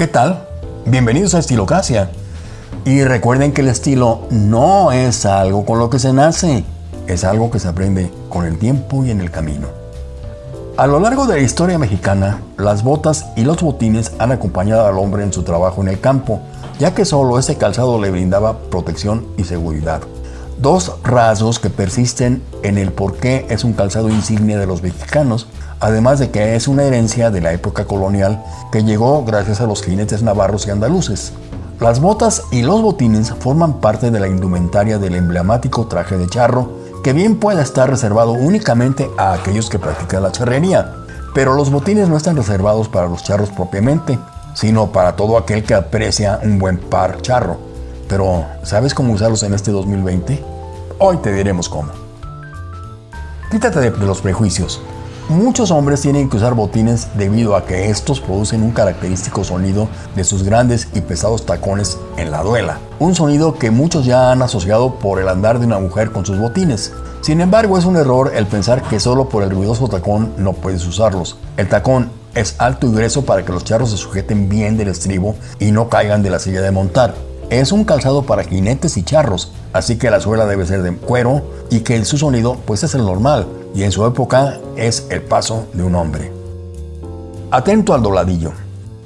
¿Qué tal? Bienvenidos a Estilocracia. Y recuerden que el estilo no es algo con lo que se nace, es algo que se aprende con el tiempo y en el camino. A lo largo de la historia mexicana, las botas y los botines han acompañado al hombre en su trabajo en el campo, ya que solo ese calzado le brindaba protección y seguridad. Dos rasgos que persisten en el por qué es un calzado insignia de los mexicanos además de que es una herencia de la época colonial que llegó gracias a los jinetes navarros y andaluces. Las botas y los botines forman parte de la indumentaria del emblemático traje de charro, que bien puede estar reservado únicamente a aquellos que practican la charrería, pero los botines no están reservados para los charros propiamente, sino para todo aquel que aprecia un buen par charro. Pero, ¿sabes cómo usarlos en este 2020? Hoy te diremos cómo. Quítate de los prejuicios. Muchos hombres tienen que usar botines debido a que estos producen un característico sonido de sus grandes y pesados tacones en la duela. Un sonido que muchos ya han asociado por el andar de una mujer con sus botines. Sin embargo, es un error el pensar que solo por el ruidoso tacón no puedes usarlos. El tacón es alto y grueso para que los charros se sujeten bien del estribo y no caigan de la silla de montar. Es un calzado para jinetes y charros, así que la suela debe ser de cuero y que su sonido pues es el normal y en su época es el paso de un hombre. Atento al dobladillo.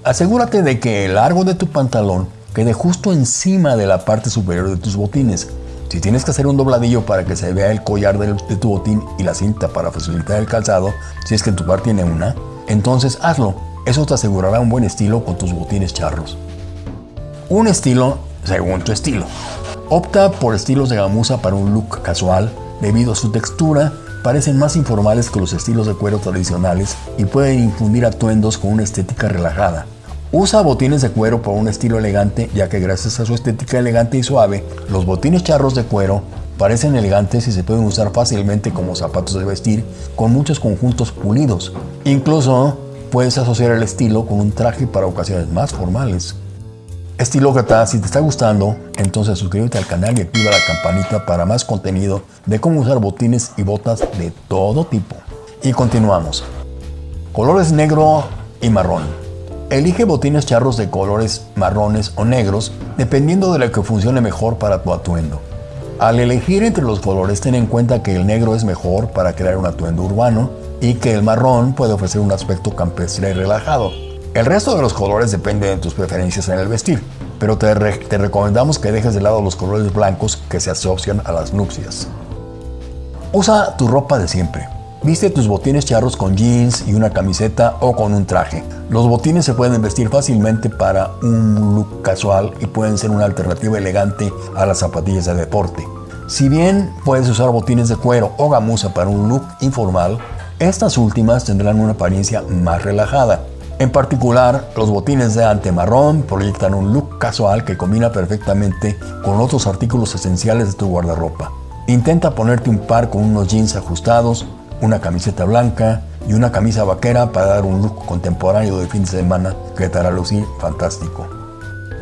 Asegúrate de que el largo de tu pantalón quede justo encima de la parte superior de tus botines. Si tienes que hacer un dobladillo para que se vea el collar de tu botín y la cinta para facilitar el calzado, si es que tu par tiene una, entonces hazlo. Eso te asegurará un buen estilo con tus botines charros. Un estilo según tu estilo. Opta por estilos de gamuza para un look casual, debido a su textura, parecen más informales que los estilos de cuero tradicionales y pueden infundir atuendos con una estética relajada. Usa botines de cuero para un estilo elegante, ya que gracias a su estética elegante y suave, los botines charros de cuero parecen elegantes y se pueden usar fácilmente como zapatos de vestir con muchos conjuntos pulidos. Incluso puedes asociar el estilo con un traje para ocasiones más formales. Estilócrata, si te está gustando, entonces suscríbete al canal y activa la campanita para más contenido de cómo usar botines y botas de todo tipo. Y continuamos. Colores negro y marrón. Elige botines charros de colores marrones o negros dependiendo de lo que funcione mejor para tu atuendo. Al elegir entre los colores ten en cuenta que el negro es mejor para crear un atuendo urbano y que el marrón puede ofrecer un aspecto campestre y relajado. El resto de los colores depende de tus preferencias en el vestir, pero te, recomendamos que dejes de lado los colores blancos que se asocian a las nupcias. Usa tu ropa de siempre. Viste tus botines charros con jeans y una camiseta o con un traje. Los botines se pueden vestir fácilmente para un look casual y pueden ser una alternativa elegante a las zapatillas de deporte. Si bien puedes usar botines de cuero o gamuza para un look informal, estas últimas tendrán una apariencia más relajada. En particular, los botines de ante marrón proyectan un look casual que combina perfectamente con otros artículos esenciales de tu guardarropa. Intenta ponerte un par con unos jeans ajustados, una camiseta blanca y una camisa vaquera para dar un look contemporáneo de fin de semana que te hará lucir fantástico.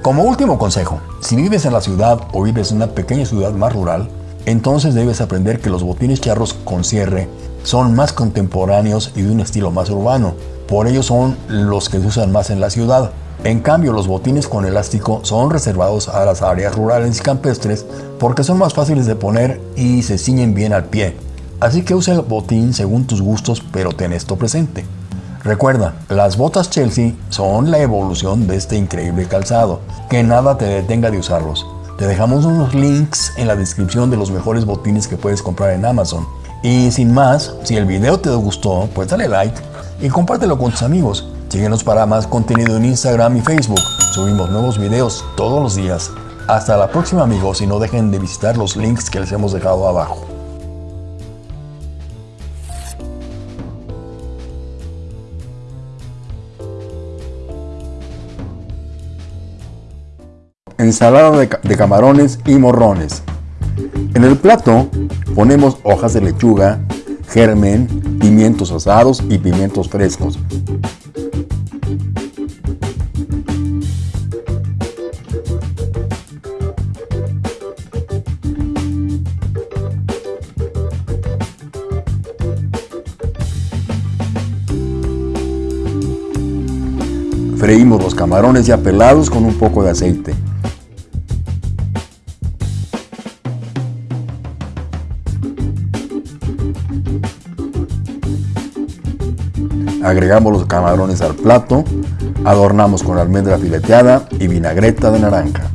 Como último consejo, si vives en la ciudad o vives en una pequeña ciudad más rural, entonces debes aprender que los botines charros con cierre son más contemporáneos y de un estilo más urbano, por ello son los que se usan más en la ciudad. En cambio, los botines con elástico son reservados a las áreas rurales y campestres porque son más fáciles de poner y se ciñen bien al pie. Así que usa el botín según tus gustos, pero ten esto presente. Recuerda, las botas Chelsea son la evolución de este increíble calzado, que nada te detenga de usarlos. Te dejamos unos links en la descripción de los mejores botines que puedes comprar en Amazon. Y sin más, si el video te gustó, pues dale like y compártelo con tus amigos. Síguenos para más contenido en Instagram y Facebook. Subimos nuevos videos todos los días. Hasta la próxima amigos y no dejen de visitar los links que les hemos dejado abajo. Ensalada de, de camarones y morrones. En el plato ponemos hojas de lechuga, germen, pimientos asados y pimientos frescos. Freímos los camarones ya pelados con un poco de aceite. Agregamos los camarones al plato, adornamos con almendra fileteada y vinagreta de naranja.